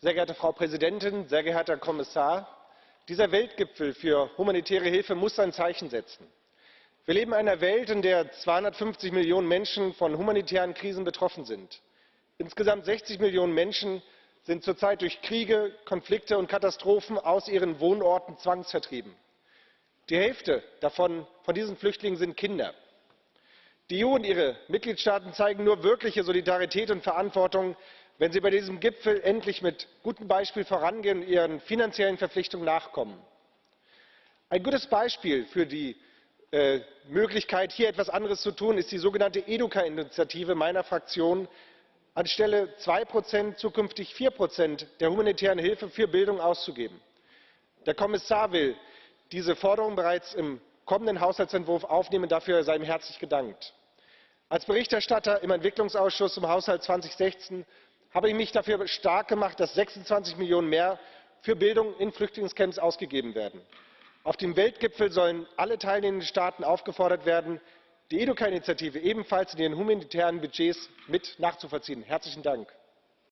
sehr geehrte Frau Präsidentin, sehr geehrter Herr Kommissar! Dieser Weltgipfel für humanitäre Hilfe muss ein Zeichen setzen. Wir leben in einer Welt, in der 250 Millionen Menschen von humanitären Krisen betroffen sind. Insgesamt 60 Millionen Menschen sind zurzeit durch Kriege, Konflikte und Katastrophen aus ihren Wohnorten zwangsvertrieben. Die Hälfte von diesen Flüchtlingen sind Kinder. Die EU und ihre Mitgliedstaaten zeigen nur wirkliche Solidarität und Verantwortung, wenn sie bei diesem Gipfel endlich mit gutem Beispiel vorangehen und ihren finanziellen Verpflichtungen nachkommen. Ein gutes Beispiel für die äh, Möglichkeit, hier etwas anderes zu tun, ist die sogenannte Educa-Initiative meiner Fraktion, anstelle zwei Prozent zukünftig vier Prozent der humanitären Hilfe für Bildung auszugeben. Der Kommissar will diese Forderung bereits im kommenden Haushaltsentwurf aufnehmen. Dafür sei ihm herzlich gedankt. Als Berichterstatter im Entwicklungsausschuss zum Haushalt 2016 habe ich mich dafür stark gemacht, dass 26 Millionen mehr für Bildung in Flüchtlingscamps ausgegeben werden. Auf dem Weltgipfel sollen alle teilnehmenden Staaten aufgefordert werden, die Educa-Initiative ebenfalls in ihren humanitären Budgets mit nachzuvollziehen. Herzlichen Dank.